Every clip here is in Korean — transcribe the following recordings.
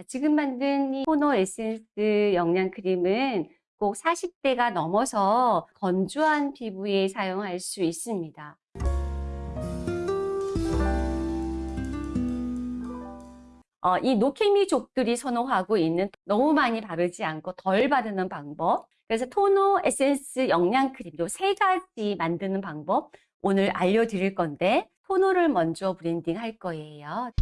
자, 지금 만든 이 토너 에센스 영양 크림은 꼭 40대가 넘어서 건조한 피부에 사용할 수 있습니다. 어, 이 노케미족들이 선호하고 있는 너무 많이 바르지 않고 덜 바르는 방법. 그래서 토너 에센스 영양 크림 요 세 가지 만드는 방법 오늘 알려드릴 건데 토너를 먼저 블렌딩 할 거예요.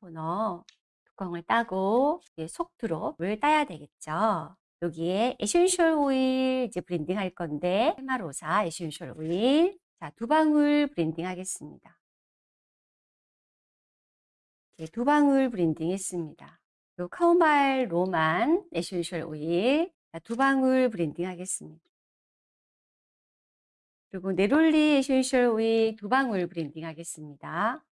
토너 뚜껑을 따고 속뚜껑을 따야 되겠죠. 여기에 에센셜 오일 이제 블렌딩 할 건데 팔마로사 에센셜 오일 자, 두 방울 블렌딩 하겠습니다. 네, 두 방울 블렌딩 했습니다. 요 카모마일 로만 에센셜 오일 자, 두 방울 블렌딩 하겠습니다. 그리고 네롤리 에센셜 오일 두 방울 블렌딩 하겠습니다.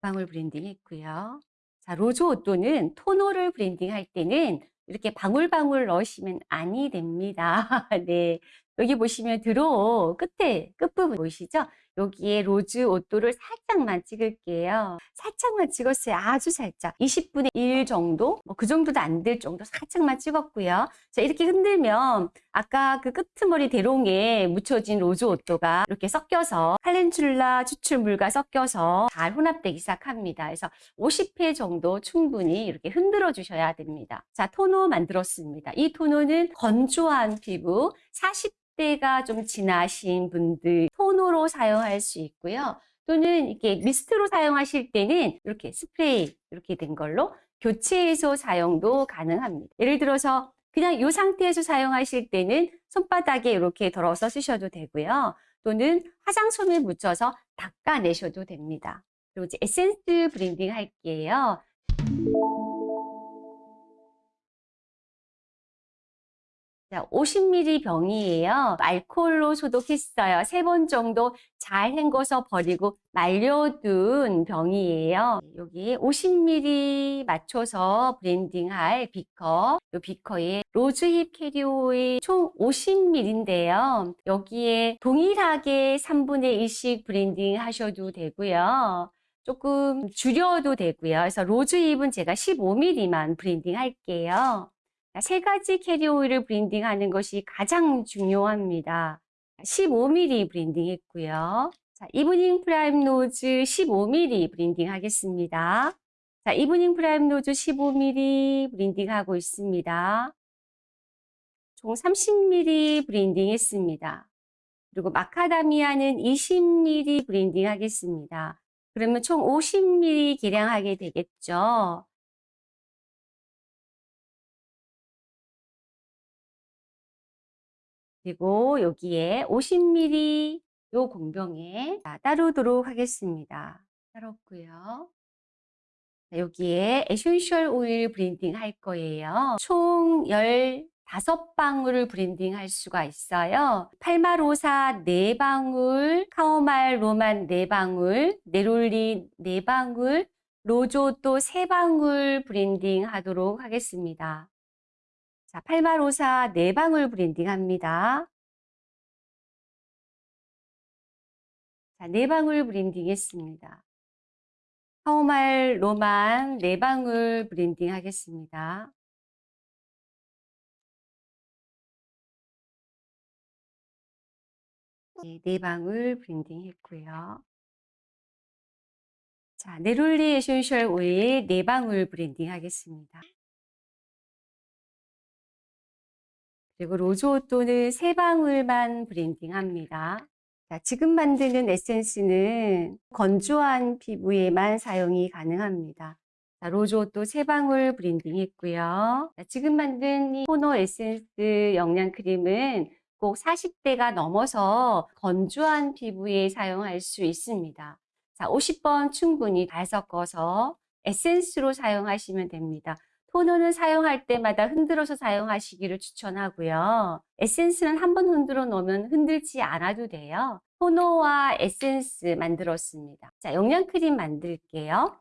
방울 블렌딩 했고요. 자, 로즈 오또는 토너를 블렌딩 할 때는 이렇게 방울방울 넣으시면 아니 됩니다. 네. 여기 보시면 드로우 끝에 끝부분 보이시죠? 여기에 로즈 오또를 살짝만 찍을게요. 살짝만 찍었어요. 아주 살짝. 20분의 1 정도? 뭐 그 정도도 안 될 정도 살짝만 찍었고요. 자, 이렇게 흔들면 아까 그 끄트머리 대롱에 묻혀진 로즈 오또가 이렇게 섞여서 칼렌듈라 추출물과 섞여서 잘 혼합되기 시작합니다. 그래서 50회 정도 충분히 이렇게 흔들어 주셔야 됩니다. 자, 토너 만들었습니다. 이 토너는 건조한 피부 40 때가 좀 지나신 분들 톤으로 사용할 수 있고요. 또는 이렇게 미스트로 사용하실 때는 이렇게 스프레이 이렇게 된 걸로 교체해서 사용도 가능합니다. 예를 들어서 그냥 이 상태에서 사용하실 때는 손바닥에 이렇게 덜어서 쓰셔도 되고요. 또는 화장솜에 묻혀서 닦아내셔도 됩니다. 그리고 이제 에센스 블렌딩 할게요. 자, 50ml 병이에요. 알코올로 소독했어요. 세 번 정도 잘 헹궈서 버리고 말려둔 병이에요. 여기 50ml 맞춰서 블렌딩할 비커. 이 비커에 로즈힙 캐리어 오일 총 50ml인데요. 여기에 동일하게 3분의 1씩 블렌딩 하셔도 되고요. 조금 줄여도 되고요. 그래서 로즈힙은 제가 15ml만 블렌딩 할게요. 세 가지 캐리어 오일을 블렌딩하는 것이 가장 중요합니다. 15ml 블렌딩 했고요. 자, 이브닝 프림로즈 15ml 블렌딩 하겠습니다. 자, 이브닝 프림로즈 15ml 블렌딩 하고 있습니다. 총 30ml 블렌딩 했습니다. 그리고 마카다미아는 20ml 블렌딩 하겠습니다. 그러면 총 50mm 계량하게 되겠죠. 그리고 여기에 50ml 요 공병에 따르도록 하겠습니다. 따랐고요. 여기에 에센셜 오일 블렌딩 할 거예요. 총 15방울을 블렌딩 할 수가 있어요. 팔마로사 4방울, 카모마일 로만 4방울, 네롤리 4방울, 로즈 오또 3방울 블렌딩 하도록 하겠습니다. 자, 팔마로사 네 방울 블렌딩 합니다. 자, 네 방울 블렌딩 했습니다. 카모마일 로만 네 방울 블렌딩 하겠습니다. 네, 네 방울 블렌딩 했고요. 자, 네롤리 에센셜 오일 네 방울 블렌딩 하겠습니다. 그리고 로즈오또는 세 방울만 블렌딩합니다. 자, 지금 만드는 에센스는 건조한 피부에만 사용이 가능합니다. 자, 로즈오또 세 방울 블렌딩 했고요. 자, 지금 만든 이 토너 에센스 영양 크림은 꼭 40대가 넘어서 건조한 피부에 사용할 수 있습니다. 자, 50번 충분히 잘 섞어서 에센스로 사용하시면 됩니다. 토너는 사용할 때마다 흔들어서 사용하시기를 추천하고요. 에센스는 한 번 흔들어 놓으면 흔들지 않아도 돼요. 토너와 에센스 만들었습니다. 자, 영양크림 만들게요.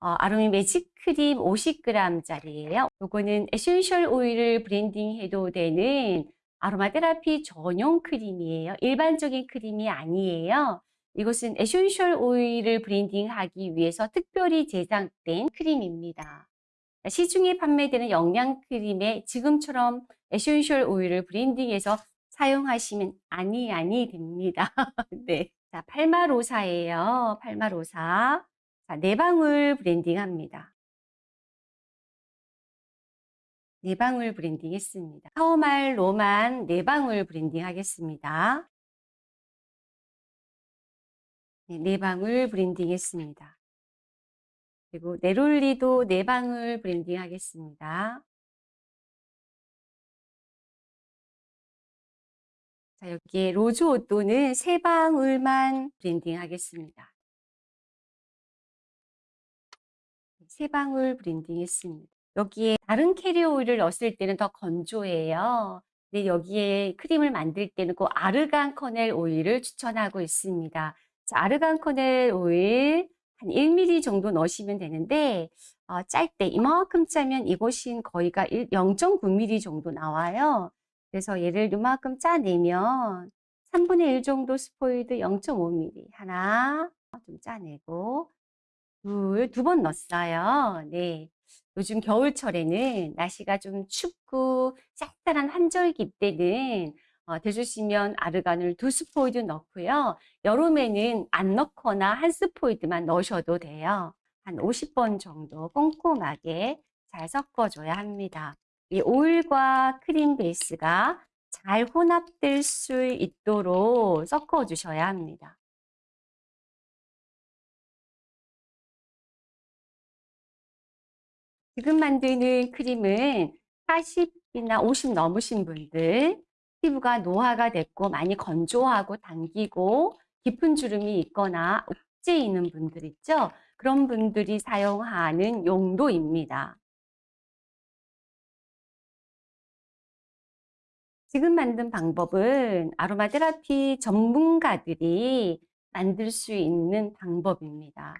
어, 아로미 매직 크림 50g짜리예요. 요거는 에센셜 오일을 블렌딩해도 되는 아로마 테라피 전용 크림이에요. 일반적인 크림이 아니에요. 이것은 에센셜 오일을 블렌딩하기 위해서 특별히 제작된 크림입니다. 시중에 판매되는 영양 크림에 지금처럼 에센셜 오일을 블렌딩해서 사용하시면 아니 아니 됩니다. 네. 자, 팔마로사예요. 팔마로사. 자, 네 방울 블렌딩합니다. 네 방울 블렌딩 했습니다. 카모마일 Roman 네 방울 블렌딩 하겠습니다. 네, 네 방울 블렌딩 했습니다. 그리고 네롤리도 네 방울 블렌딩 하겠습니다. 자, 여기에 rose otto는 세 방울만 블렌딩 하겠습니다. 세 방울 블렌딩 했습니다. 여기에 다른 캐리어 오일을 넣었을 때는 더 건조해요. 근데 여기에 크림을 만들 때는 꼭 argan kernel 오일을 추천하고 있습니다. 자, argan kernel 오일 한 1ml 정도 넣으시면 되는데 어, 짤때 이만큼 짜면 이곳인 거의가 0.9ml 정도 나와요. 그래서 얘를 이만큼 짜내면 3분의 1 정도 스포이드 0.5ml 하나 좀 짜내고 둘, 두 번 넣었어요. 네. 요즘 겨울철에는 날씨가 좀 춥고 쌀쌀한 환절기 때는 어, 되주시면 아르간을 두 스포이드 넣고요. 여름에는 안 넣거나 한 스포이드만 넣으셔도 돼요. 한 50번 정도 꼼꼼하게 잘 섞어줘야 합니다. 이 오일과 크림 베이스가 잘 혼합될 수 있도록 섞어주셔야 합니다. 지금 만드는 크림은 40이나 50 넘으신 분들 피부가 노화가 됐고 많이 건조하고 당기고 깊은 주름이 있거나 옥제 있는 분들 있죠? 그런 분들이 사용하는 용도입니다. 지금 만든 방법은 아로마 테라피 전문가들이 만들 수 있는 방법입니다.